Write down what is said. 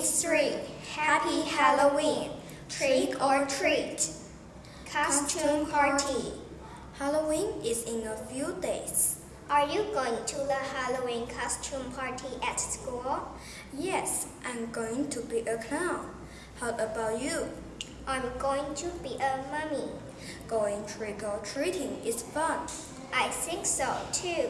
It's three. Happy Halloween. Trick or treat. Costume party. Halloween is in a few days. Are you going to the Halloween costume party at school? Yes, I'm going to be a clown. How about you? I'm going to be a mummy. Going trick or treating is fun. I think so too.